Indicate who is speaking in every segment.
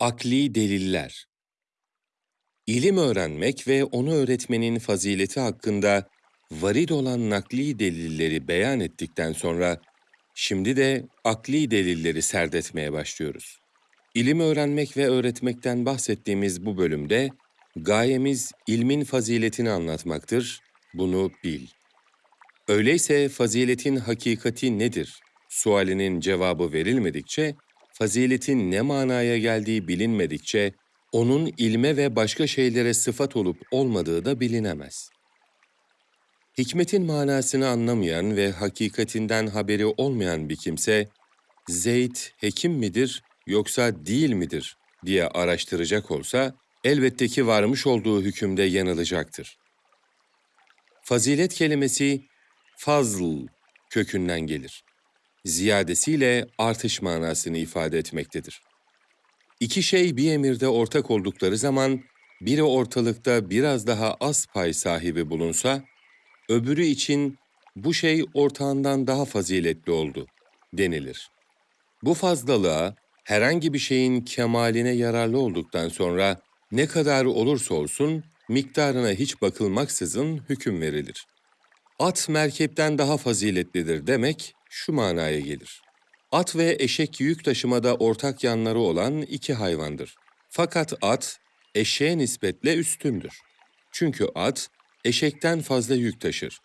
Speaker 1: Akli deliller İlim öğrenmek ve onu öğretmenin fazileti hakkında varid olan nakli delilleri beyan ettikten sonra, şimdi de akli delilleri serdetmeye başlıyoruz. İlim öğrenmek ve öğretmekten bahsettiğimiz bu bölümde, gayemiz ilmin faziletini anlatmaktır, bunu bil. Öyleyse faziletin hakikati nedir? Sualinin cevabı verilmedikçe, faziletin ne manaya geldiği bilinmedikçe, onun ilme ve başka şeylere sıfat olup olmadığı da bilinemez. Hikmetin manasını anlamayan ve hakikatinden haberi olmayan bir kimse, Zeyd hekim midir yoksa değil midir diye araştıracak olsa, elbette ki varmış olduğu hükümde yanılacaktır. Fazilet kelimesi fazl kökünden gelir. Ziyadesiyle artış manasını ifade etmektedir. İki şey bir emirde ortak oldukları zaman, biri ortalıkta biraz daha az pay sahibi bulunsa, öbürü için bu şey ortağından daha faziletli oldu denilir. Bu fazlalığa herhangi bir şeyin kemaline yararlı olduktan sonra ne kadar olursa olsun miktarına hiç bakılmaksızın hüküm verilir. At merkepten daha faziletlidir demek şu manaya gelir. At ve eşek yük taşımada ortak yanları olan iki hayvandır. Fakat at, eşeğe nispetle üstündür. Çünkü at, eşekten fazla yük taşır.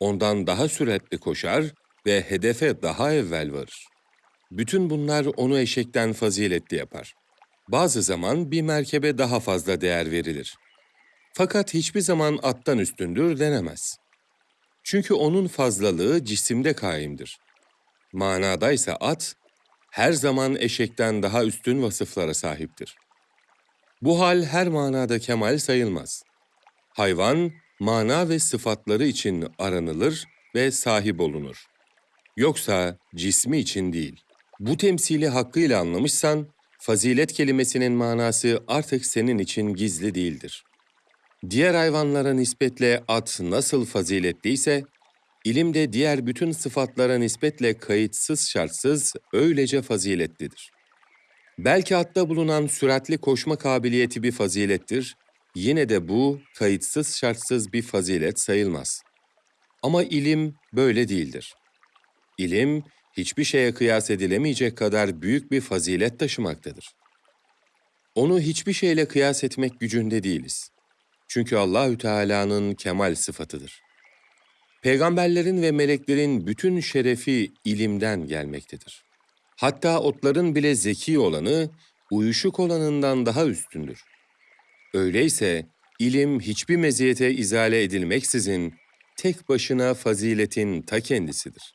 Speaker 1: Ondan daha süratli koşar ve hedefe daha evvel varır. Bütün bunlar onu eşekten faziletli yapar. Bazı zaman bir merkebe daha fazla değer verilir. Fakat hiçbir zaman attan üstündür denemez. Çünkü onun fazlalığı cisimde kaimdir. Manadaysa at, her zaman eşekten daha üstün vasıflara sahiptir. Bu hal her manada kemal sayılmaz. Hayvan, mana ve sıfatları için aranılır ve sahip olunur. Yoksa cismi için değil. Bu temsili hakkıyla anlamışsan, fazilet kelimesinin manası artık senin için gizli değildir. Diğer hayvanlara nispetle at nasıl faziletliyse, ilim de diğer bütün sıfatlara nispetle kayıtsız şartsız öylece faziletlidir. Belki atta bulunan süratli koşma kabiliyeti bir fazilettir, yine de bu kayıtsız şartsız bir fazilet sayılmaz. Ama ilim böyle değildir. İlim, hiçbir şeye kıyas edilemeyecek kadar büyük bir fazilet taşımaktadır. Onu hiçbir şeyle kıyas etmek gücünde değiliz. Çünkü Allahü Teala'nın kemal sıfatıdır. Peygamberlerin ve meleklerin bütün şerefi ilimden gelmektedir. Hatta otların bile zeki olanı, uyuşuk olanından daha üstündür. Öyleyse ilim hiçbir meziyete izale edilmeksizin tek başına faziletin ta kendisidir.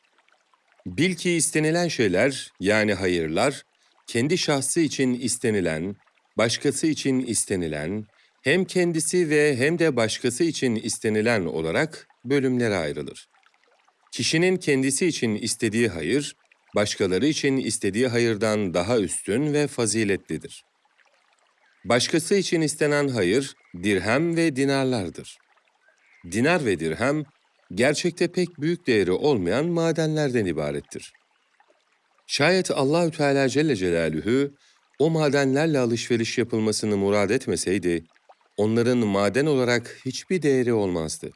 Speaker 1: Bil ki istenilen şeyler yani hayırlar, kendi şahsı için istenilen, başkası için istenilen, hem kendisi ve hem de başkası için istenilen olarak bölümlere ayrılır. Kişinin kendisi için istediği hayır, başkaları için istediği hayırdan daha üstün ve faziletlidir. Başkası için istenen hayır, dirhem ve dinarlardır. Dinar ve dirhem, gerçekte pek büyük değeri olmayan madenlerden ibarettir. Şayet Allahü Teala Celle Celaluhu o madenlerle alışveriş yapılmasını murad etmeseydi, onların maden olarak hiçbir değeri olmazdı.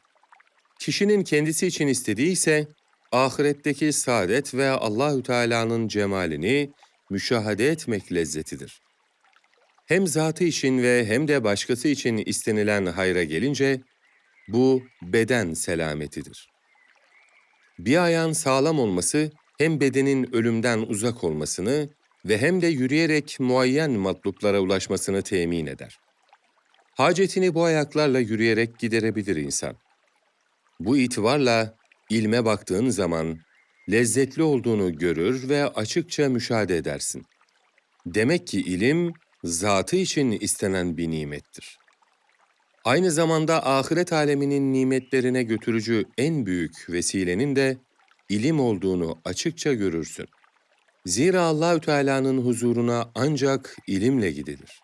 Speaker 1: Kişinin kendisi için istediği ise ahiretteki saadet ve Allahü Teala'nın cemalini müşahede etmek lezzetidir. Hem zatı için ve hem de başkası için istenilen hayra gelince bu beden selametidir. Bir ayağın sağlam olması hem bedenin ölümden uzak olmasını ve hem de yürüyerek muayyen matluplara ulaşmasını temin eder. Hacetini bu ayaklarla yürüyerek giderebilir insan. Bu itibarla ilme baktığın zaman lezzetli olduğunu görür ve açıkça müşahede edersin. Demek ki ilim zatı için istenen bir nimettir. Aynı zamanda ahiret aleminin nimetlerine götürücü en büyük vesilenin de ilim olduğunu açıkça görürsün. Zira Allahü Teala'nın huzuruna ancak ilimle gidilir.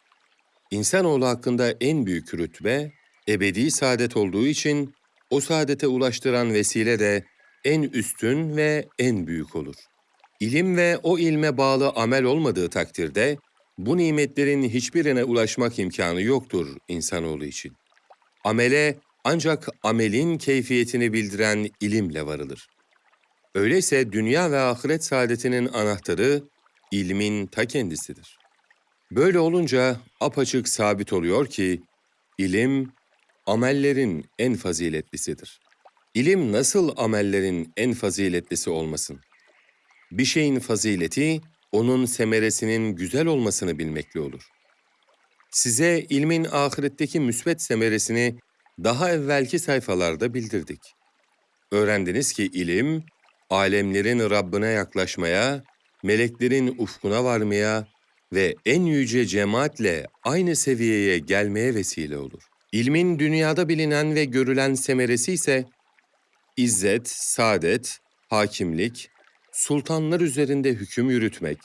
Speaker 1: İnsanoğlu hakkında en büyük rütbe ebedi saadet olduğu için o saadete ulaştıran vesile de en üstün ve en büyük olur. İlim ve o ilme bağlı amel olmadığı takdirde bu nimetlerin hiçbirine ulaşmak imkanı yoktur insanoğlu için. Amele ancak amelin keyfiyetini bildiren ilimle varılır. Öyleyse dünya ve ahiret saadetinin anahtarı ilmin ta kendisidir. Böyle olunca apaçık sabit oluyor ki ilim amellerin en faziletlisidir. İlim nasıl amellerin en faziletlisi olmasın? Bir şeyin fazileti onun semeresinin güzel olmasını bilmekle olur. Size ilmin ahiretteki müsbet semeresini daha evvelki sayfalarda bildirdik. Öğrendiniz ki ilim, alemlerin Rabbine yaklaşmaya, meleklerin ufkuna varmaya ve en yüce cemaatle aynı seviyeye gelmeye vesile olur. İlmin dünyada bilinen ve görülen semeresi ise izzet, saadet, hakimlik, sultanlar üzerinde hüküm yürütmek,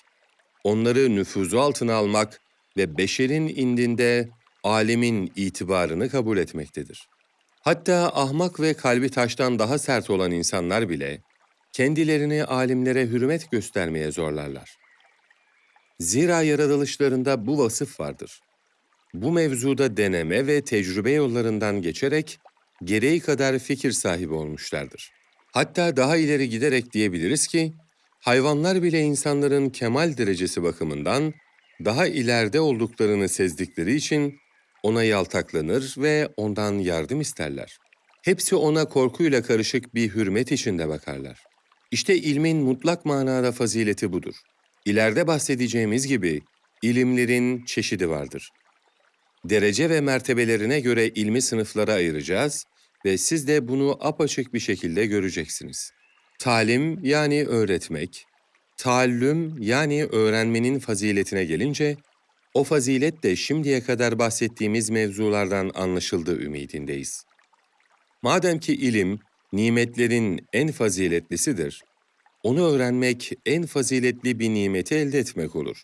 Speaker 1: onları nüfuzu altına almak ve beşerin indinde alemin itibarını kabul etmektedir. Hatta ahmak ve kalbi taştan daha sert olan insanlar bile kendilerini alimlere hürmet göstermeye zorlarlar. Zira yaratılışlarında bu vasıf vardır. Bu mevzuda deneme ve tecrübe yollarından geçerek gereği kadar fikir sahibi olmuşlardır. Hatta daha ileri giderek diyebiliriz ki, hayvanlar bile insanların kemal derecesi bakımından daha ileride olduklarını sezdikleri için ona yaltaklanır ve ondan yardım isterler. Hepsi ona korkuyla karışık bir hürmet içinde bakarlar. İşte ilmin mutlak manada fazileti budur. İleride bahsedeceğimiz gibi ilimlerin çeşidi vardır. Derece ve mertebelerine göre ilmi sınıflara ayıracağız ve siz de bunu apaçık bir şekilde göreceksiniz. Talim yani öğretmek, taallüm yani öğrenmenin faziletine gelince, o fazilet de şimdiye kadar bahsettiğimiz mevzulardan anlaşıldığı ümidindeyiz. Madem ki ilim, nimetlerin en faziletlisidir, onu öğrenmek en faziletli bir nimeti elde etmek olur.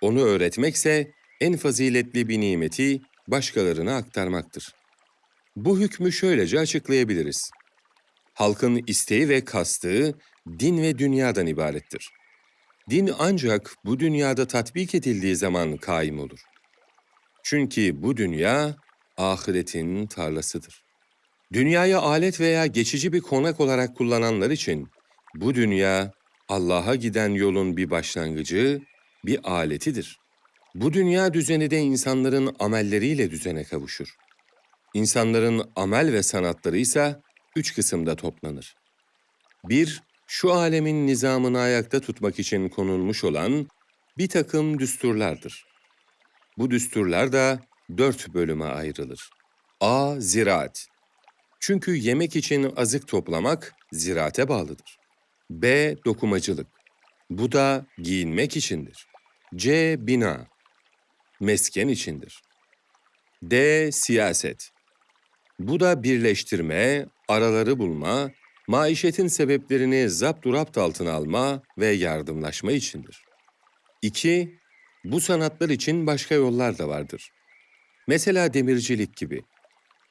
Speaker 1: Onu öğretmekse en faziletli bir nimeti başkalarına aktarmaktır. Bu hükmü şöylece açıklayabiliriz. Halkın isteği ve kastığı din ve dünyadan ibarettir. Din ancak bu dünyada tatbik edildiği zaman kaim olur. Çünkü bu dünya ahiretin tarlasıdır. Dünyayı alet veya geçici bir konak olarak kullananlar için bu dünya Allah'a giden yolun bir başlangıcı, bir aletidir. Bu dünya düzeni de insanların amelleriyle düzene kavuşur. İnsanların amel ve sanatları ise üç kısımda toplanır. Bir, şu alemin nizamını ayakta tutmak için konulmuş olan bir takım düsturlardır. Bu düsturlar da dört bölüme ayrılır. A. Ziraat. Çünkü yemek için azık toplamak ziraate bağlıdır. B. Dokumacılık. Bu da giyinmek içindir. C. Bina. Mesken içindir. D. Siyaset. Bu da birleştirme, araları bulma, maişetin sebeplerini zapturapt altına alma ve yardımlaşma içindir. 2. Bu sanatlar için başka yollar da vardır. Mesela demircilik gibi.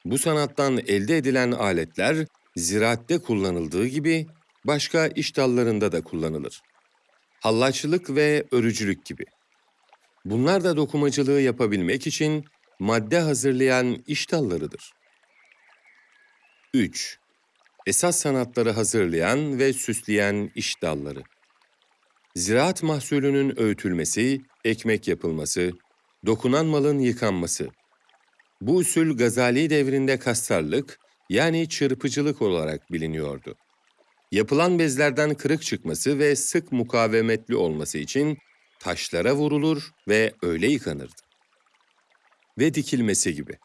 Speaker 1: Bu sanattan elde edilen aletler ziraatte kullanıldığı gibi başka iş dallarında da kullanılır. Hallaçlık ve örücülük gibi. Bunlar da dokumacılığı yapabilmek için madde hazırlayan iş dallarıdır. 3. Esas sanatları hazırlayan ve süsleyen iş dalları. Ziraat mahsulünün öğütülmesi, ekmek yapılması, dokunan malın yıkanması. Bu usul Gazali devrinde kastarlık yani çırpıcılık olarak biliniyordu. Yapılan bezlerden kırık çıkması ve sık mukavemetli olması için taşlara vurulur ve öyle yıkanırdı. Ve dikilmesi gibi.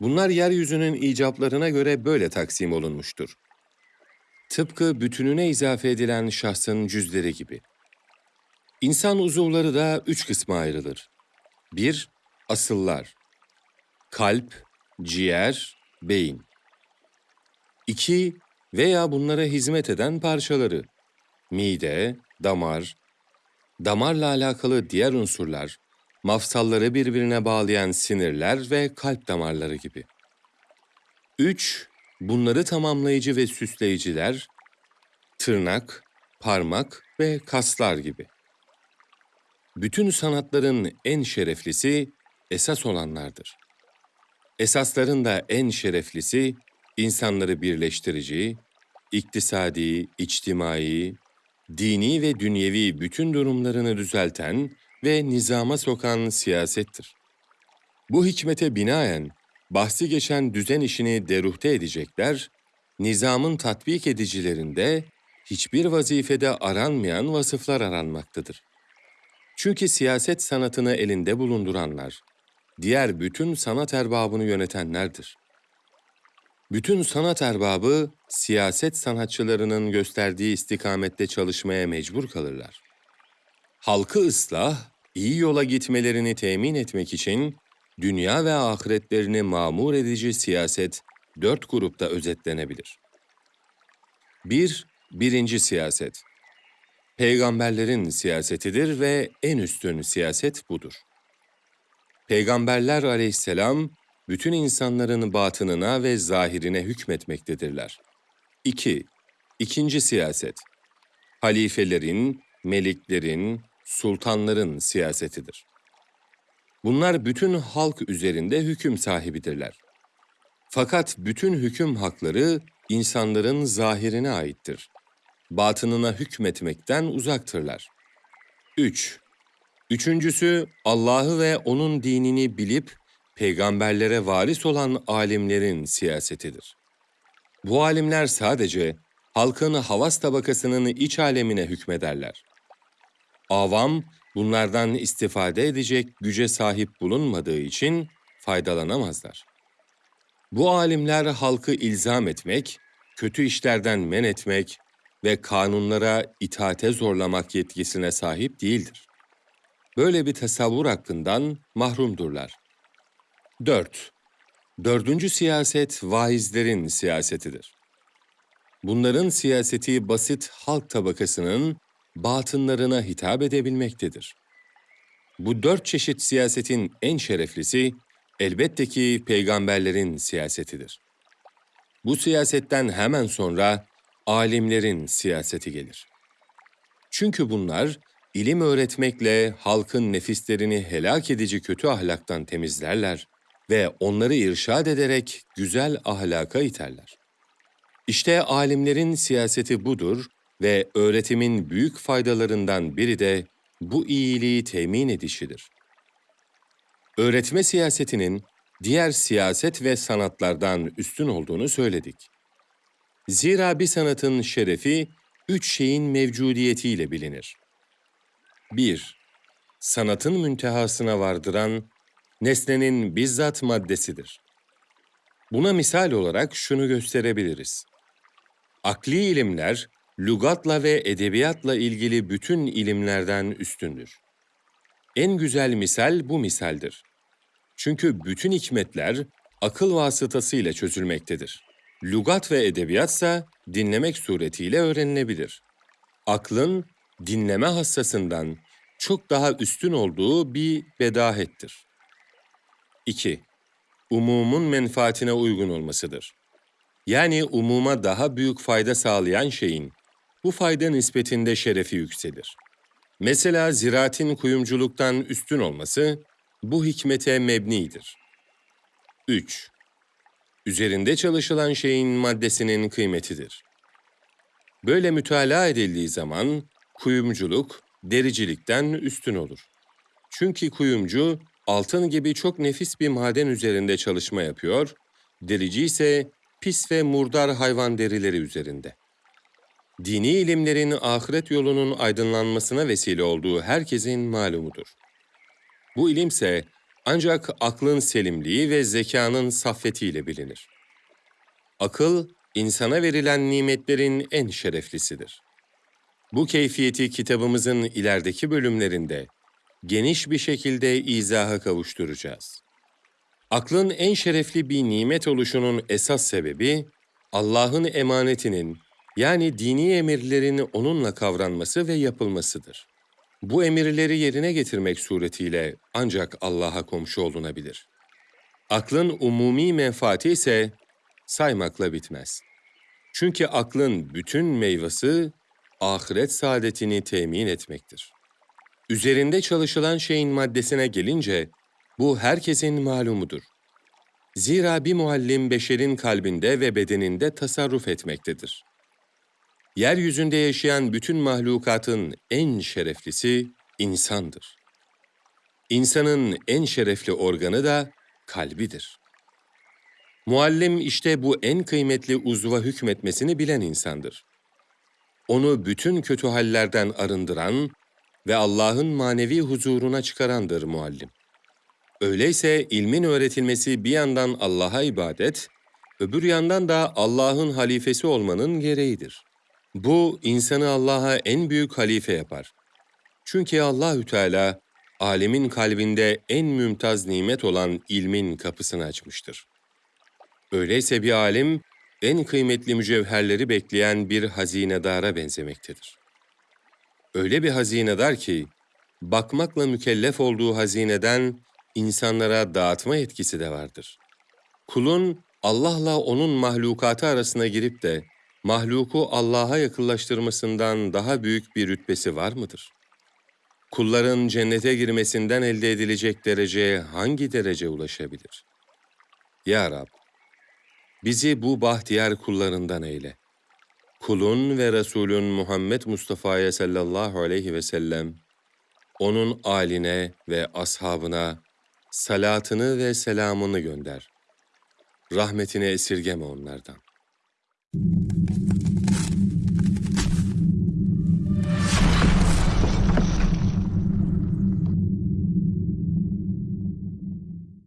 Speaker 1: Bunlar yeryüzünün icaplarına göre böyle taksim olunmuştur. Tıpkı bütününe izafe edilen şahsın cüzleri gibi. İnsan uzuvları da üç kısma ayrılır. 1. Asıllar. Kalp, ciğer, beyin. 2 veya bunlara hizmet eden parçaları, mide, damar, damarla alakalı diğer unsurlar, mafsalları birbirine bağlayan sinirler ve kalp damarları gibi. 3. Bunları tamamlayıcı ve süsleyiciler, tırnak, parmak ve kaslar gibi. Bütün sanatların en şereflisi esas olanlardır. Esasların da en şereflisi insanları birleştirici, iktisadi, içtimai, dini ve dünyevi bütün durumlarını düzelten ve nizama sokan siyasettir. Bu hikmete binaen bahsi geçen düzen işini deruhte edecekler, nizamın tatbik edicilerinde hiçbir vazifede aranmayan vasıflar aranmaktadır. Çünkü siyaset sanatını elinde bulunduranlar, diğer bütün sanat erbabını yönetenlerdir. Bütün sanat erbabı, siyaset sanatçılarının gösterdiği istikamette çalışmaya mecbur kalırlar. Halkı ıslah, iyi yola gitmelerini temin etmek için dünya ve ahiretlerini mamur edici siyaset dört grupta özetlenebilir. 1. Birinci siyaset. Peygamberlerin siyasetidir ve en üstün siyaset budur. Peygamberler aleyhisselam, bütün insanların batınına ve zahirine hükmetmektedirler. 2. İkinci siyaset. Halifelerin, meliklerin, sultanların siyasetidir. Bunlar bütün halk üzerinde hüküm sahibidirler. Fakat bütün hüküm hakları insanların zahirine aittir. Batınına hükmetmekten uzaktırlar. 3. Üçüncüsü, Allah'ı ve O'nun dinini bilip, peygamberlere varis olan alimlerin siyasetidir. Bu alimler sadece halkın havas tabakasının iç alemine hükmederler. Avam, bunlardan istifade edecek güce sahip bulunmadığı için faydalanamazlar. Bu alimler halkı ilzam etmek, kötü işlerden men etmek ve kanunlara itaate zorlamak yetkisine sahip değildir. Böyle bir tasavvur hakkından mahrumdurlar. 4. Dördüncü siyaset vaizlerin siyasetidir. Bunların siyaseti basit halk tabakasının batınlarına hitap edebilmektedir. Bu dört çeşit siyasetin en şereflisi elbette ki peygamberlerin siyasetidir. Bu siyasetten hemen sonra alimlerin siyaseti gelir. Çünkü bunlar ilim öğretmekle halkın nefislerini helak edici kötü ahlaktan temizlerler ve onları irşad ederek güzel ahlaka iterler. İşte alimlerin siyaseti budur ve öğretimin büyük faydalarından biri de bu iyiliği temin edişidir. Öğretme siyasetinin diğer siyaset ve sanatlardan üstün olduğunu söyledik. Zira bir sanatın şerefi üç şeyin mevcudiyetiyle bilinir. 1. Sanatın müntehasına vardıran nesnenin bizzat maddesidir. Buna misal olarak şunu gösterebiliriz. Akli ilimler, lügatla ve edebiyatla ilgili bütün ilimlerden üstündür. En güzel misal bu misaldir. Çünkü bütün hikmetler akıl vasıtasıyla çözülmektedir. Lugat ve edebiyatsa dinlemek suretiyle öğrenilebilir. Aklın dinleme hassasından çok daha üstün olduğu bir bedahettir. 2. Umumun menfaatine uygun olmasıdır. Yani umuma daha büyük fayda sağlayan şeyin bu fayda nispetinde şerefi yükselir. Mesela ziraatin kuyumculuktan üstün olması bu hikmete mebnidir. 3. Üzerinde çalışılan şeyin maddesinin kıymetidir. Böyle mütalaa edildiği zaman kuyumculuk dericilikten üstün olur. Çünkü kuyumcu altın gibi çok nefis bir maden üzerinde çalışma yapıyor, derici ise pis ve murdar hayvan derileri üzerinde. Dini ilimlerin ahiret yolunun aydınlanmasına vesile olduğu herkesin malumudur. Bu ilimse ancak aklın selimliği ve zekanın saffetiyle bilinir. Akıl, insana verilen nimetlerin en şereflisidir. Bu keyfiyeti kitabımızın ilerideki bölümlerinde geniş bir şekilde izaha kavuşturacağız. Aklın en şerefli bir nimet oluşunun esas sebebi, Allah'ın emanetinin yani dini emirlerini onunla kavranması ve yapılmasıdır. Bu emirleri yerine getirmek suretiyle ancak Allah'a komşu olunabilir. Aklın umumi menfaati ise saymakla bitmez. Çünkü aklın bütün meyvesi ahiret saadetini temin etmektir. Üzerinde çalışılan şeyin maddesine gelince, bu herkesin malumudur. Zira bir muallim beşerin kalbinde ve bedeninde tasarruf etmektedir. Yeryüzünde yaşayan bütün mahlukatın en şereflisi insandır. İnsanın en şerefli organı da kalbidir. Muallim işte bu en kıymetli uzva hükmetmesini bilen insandır. Onu bütün kötü hallerden arındıran ve Allah'ın manevi huzuruna çıkarandır muallim. Öyleyse ilmin öğretilmesi bir yandan Allah'a ibadet, öbür yandan da Allah'ın halifesi olmanın gereğidir. Bu insanı Allah'a en büyük halife yapar. Çünkü Allahü Teala alemin kalbinde en mümtaz nimet olan ilmin kapısını açmıştır. Öyleyse bir alim en kıymetli mücevherleri bekleyen bir hazinedara benzemektedir. Öyle bir hazinedar ki bakmakla mükellef olduğu hazineden insanlara dağıtma etkisi de vardır. Kulun Allah'la onun mahlukatı arasına girip de mahluku Allah'a yakınlaştırmasından daha büyük bir rütbesi var mıdır? Kulların cennete girmesinden elde edilecek dereceye hangi derece ulaşabilir? Ya Rab, bizi bu bahtiyar kullarından eyle. Kulun ve Resulün Muhammed Mustafa'ya sallallahu aleyhi ve sellem, onun aline ve ashabına salatını ve selamını gönder. Rahmetini esirgeme onlardan.